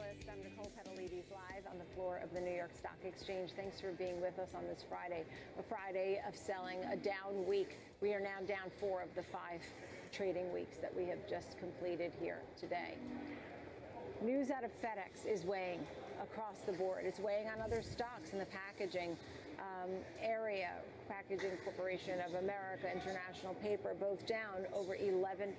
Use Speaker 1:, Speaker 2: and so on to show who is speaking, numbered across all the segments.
Speaker 1: I'm Nicole Petalides live on the floor of the New York Stock Exchange. Thanks for being with us on this Friday, a Friday of selling, a down week. We are now down four of the five trading weeks that we have just completed here today. News out of FedEx is weighing across the board. It's weighing on other stocks in the packaging um, area. Packaging Corporation of America, International Paper, both down over 11%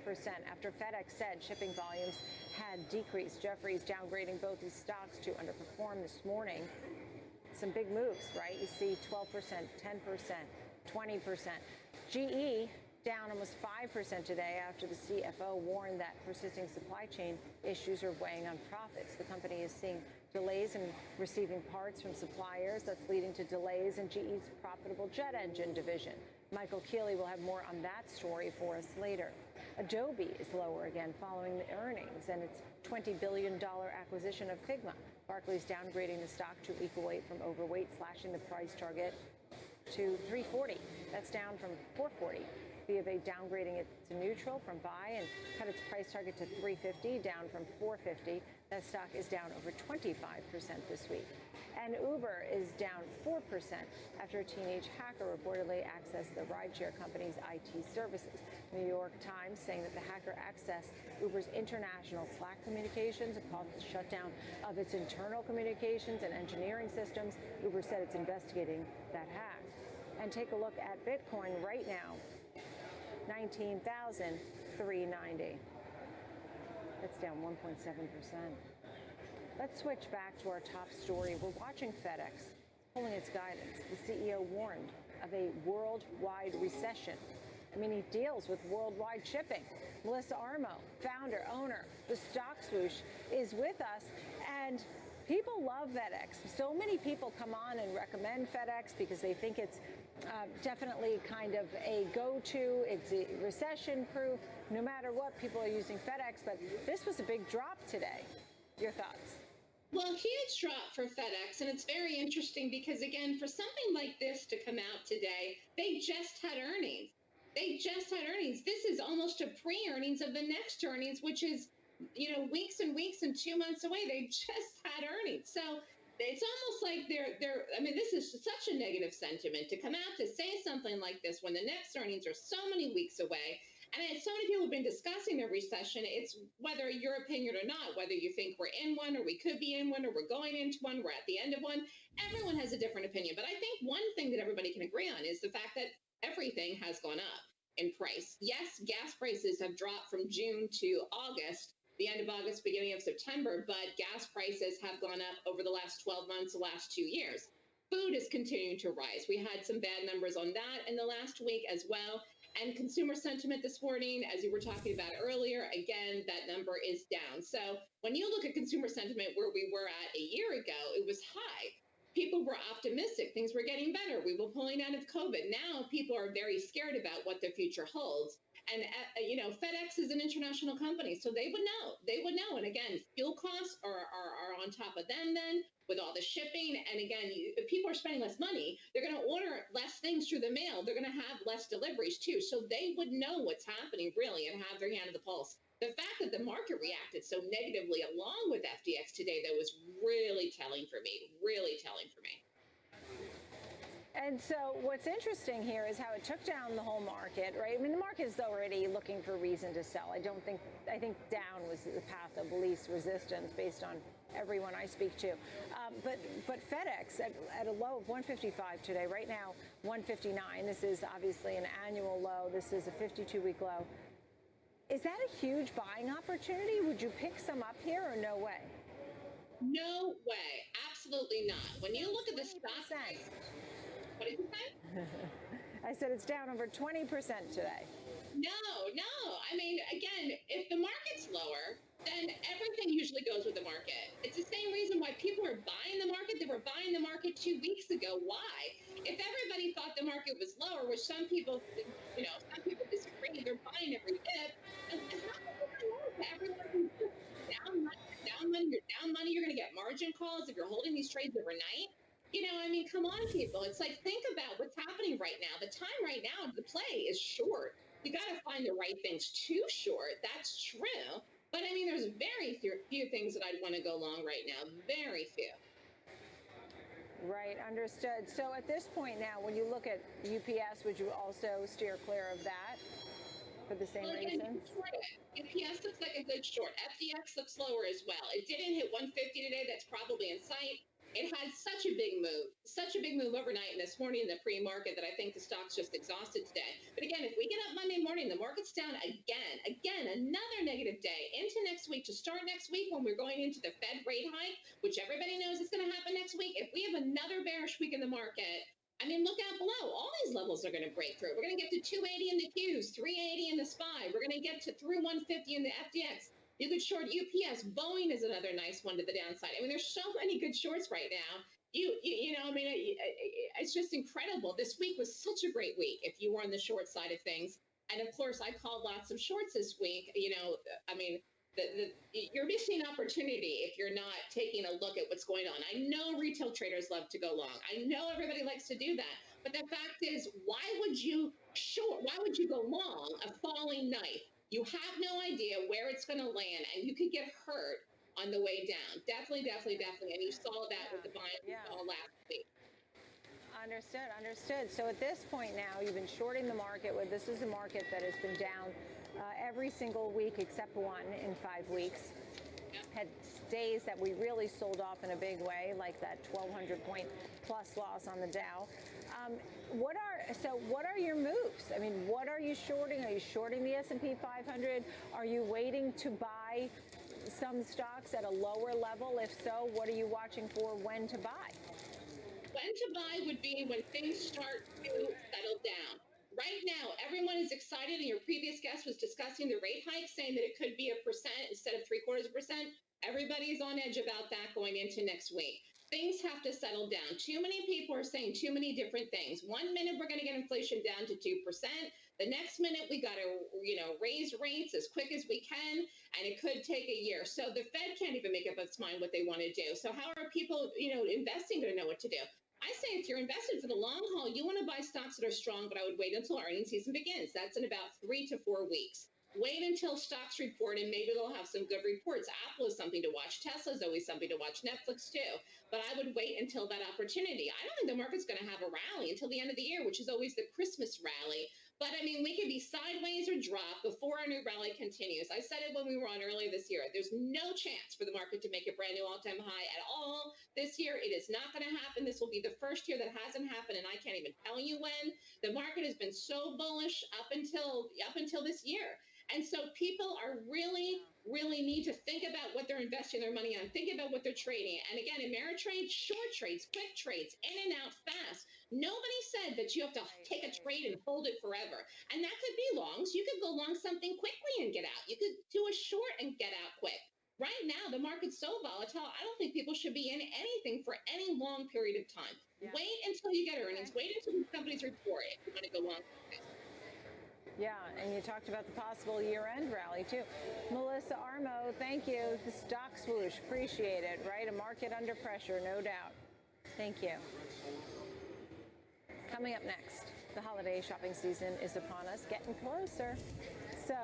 Speaker 1: after FedEx said shipping volumes had decreased. Jefferies downgrading both these stocks to underperform this morning. Some big moves, right? You see 12%, 10%, 20%. GE down almost 5% today after the CFO warned that persisting supply chain issues are weighing on profits. The company is seeing delays in receiving parts from suppliers. That's leading to delays in GE's profitable jet engine division. Michael Keeley will have more on that story for us later. Adobe is lower again following the earnings and its $20 billion acquisition of Figma. Barclays downgrading the stock to equal weight from overweight, slashing the price target to 340. That's down from 440. B of A downgrading it to neutral from buy and cut its price target to 350, down from 450. That stock is down over 25% this week. And Uber is down 4% after a teenage hacker reportedly accessed the rideshare company's IT services. New York Times saying that the hacker accessed Uber's international Slack communications and caused the shutdown of its internal communications and engineering systems. Uber said it's investigating that hack. And take a look at Bitcoin right now. 19,390. That's down 1.7%. Let's switch back to our top story. We're watching FedEx pulling its guidance. The CEO warned of a worldwide recession. I mean, he deals with worldwide shipping. Melissa Armo, founder, owner, the stock swoosh, is with us. And people love FedEx. So many people come on and recommend FedEx because they think it's uh, definitely kind of a go-to. It's recession-proof. No matter what, people are using FedEx. But this was a big drop today. Your thoughts?
Speaker 2: Well, huge drop for FedEx, and it's very interesting because, again, for something like this to come out today, they just had earnings. They just had earnings. This is almost a pre-earnings of the next earnings, which is you know, weeks and weeks and two months away. They just had earnings. So it's almost like they're they're I mean, this is such a negative sentiment to come out to say something like this when the next earnings are so many weeks away. And so many people have been discussing the recession. It's whether your opinion or not, whether you think we're in one or we could be in one or we're going into one, we're at the end of one. Everyone has a different opinion. But I think one thing that everybody can agree on is the fact that everything has gone up in price. Yes, gas prices have dropped from June to August, the end of August, beginning of September, but gas prices have gone up over the last 12 months, the last two years. Food is continuing to rise. We had some bad numbers on that in the last week as well. And consumer sentiment this morning, as you were talking about earlier, again, that number is down. So when you look at consumer sentiment where we were at a year ago, it was high people were optimistic. Things were getting better. We were pulling out of COVID. Now people are very scared about what the future holds. And, uh, you know, FedEx is an international company, so they would know. They would know. And again, fuel costs are, are, are on top of them then with all the shipping. And again, you, if people are spending less money, they're going to order less things through the mail. They're going to have less deliveries too. So they would know what's happening really and have their hand on the pulse the fact that the market reacted so negatively along with FDX today, that was really telling for me, really telling for me.
Speaker 1: And so what's interesting here is how it took down the whole market, right? I mean, the market is already looking for reason to sell. I don't think, I think down was the path of least resistance based on everyone I speak to. Um, but but FedEx at, at, a low of 155 today, right now 159. This is obviously an annual low. This is a 52-week low. Is that a huge buying opportunity? Would you pick some up here or no way?
Speaker 2: No way. Absolutely not. When you look at the stock price, what did you say?
Speaker 1: I said it's down over 20% today.
Speaker 2: No, no. I mean, again, if the market's lower, then everything usually goes with the market. It's the same reason why people are buying the market. They were buying the market two weeks ago. Why? If everybody thought the market was lower, which some people, you know, some people disagree, they're buying every dip. Everyone down money, down money, you're down money, you're going to get margin calls if you're holding these trades overnight. You know, I mean, come on, people. It's like, think about what's happening right now. The time right now to play is short. You got to find the right things Too short. That's true. But I mean, there's very few, few things that I'd want to go long right now. Very few.
Speaker 1: Right, understood. So at this point now, when you look at UPS, would you also steer clear of that for the same
Speaker 2: Well,
Speaker 1: reasons?
Speaker 2: UPS looks like a good short. FDX looks lower as well. It didn't hit 150 today. That's probably in sight. It had such a big move, such a big move overnight and this morning in the pre-market that I think the stock's just exhausted today. But again, if we get up Monday morning, the market's down again, again, another negative day into next week to start next week when we're going into the Fed rate hike, which everybody knows is going to happen next week. If we have another bearish week in the market, I mean, look out below. All these levels are going to break through. We're going to get to 280 in the Qs, 380 in the SPY. We're going to get to through 150 in the FDX. You could short UPS. Boeing is another nice one to the downside. I mean, there's so many good shorts right now. You, you, you know, I mean, it, it, it's just incredible. This week was such a great week if you were on the short side of things. And of course, I called lots of shorts this week. You know, I mean, the, the, you're missing opportunity if you're not taking a look at what's going on. I know retail traders love to go long. I know everybody likes to do that. But the fact is, why would you short? Why would you go long a falling knife? You have no idea where it's going to land, and you could get hurt on the way down. Definitely, definitely, definitely. And you saw that with the buying
Speaker 1: Yeah.
Speaker 2: last week.
Speaker 1: Understood, understood. So at this point now, you've been shorting the market. With this is a market that has been down uh, every single week except one in five weeks. Had days that we really sold off in a big way, like that 1,200 point plus loss on the Dow. Um, what so? What are your moves? I mean, what are you shorting? Are you shorting the S&P 500? Are you waiting to buy some stocks at a lower level? If so, what are you watching for? When to buy?
Speaker 2: When to buy would be when things start to settle down. Right now, everyone is excited, and your previous guest was discussing the rate hike, saying that it could be a percent instead of three quarters of a percent. Everybody's on edge about that going into next week. Things have to settle down. Too many people are saying too many different things. One minute we're going to get inflation down to 2%. The next minute we got to, you know, raise rates as quick as we can, and it could take a year. So the Fed can't even make up its mind what they want to do. So how are people, you know, investing going to know what to do? I say if you're invested for the long haul, you want to buy stocks that are strong, but I would wait until earnings season begins. That's in about three to four weeks. Wait until stocks report and maybe they'll have some good reports. Apple is something to watch. Tesla is always something to watch. Netflix too. But I would wait until that opportunity. I don't think the market's going to have a rally until the end of the year, which is always the Christmas rally. But I mean, we could be sideways or drop before our new rally continues. I said it when we were on earlier this year. There's no chance for the market to make a brand new all-time high at all this year. It is not going to happen. This will be the first year that hasn't happened, and I can't even tell you when. The market has been so bullish up until up until this year. And so people are really, really need to think about what they're investing their money on. Think about what they're trading. And again, Ameritrade, short trades, quick trades, in and out fast. Nobody said that you have to take a trade and hold it forever. And that could be longs. You could go long something quickly and get out. You could do a short and get out quick. Right now, the market's so volatile, I don't think people should be in anything for any long period of time.
Speaker 1: Yeah.
Speaker 2: Wait until you get earnings. Wait until the companies report if you want to go long.
Speaker 1: Yeah, and you talked about the possible year-end rally too. Melissa Armo, thank you. The stock swoosh, appreciate it. Right, a market under pressure, no doubt. Thank you. Coming up next, the holiday shopping season is upon us, getting closer. So.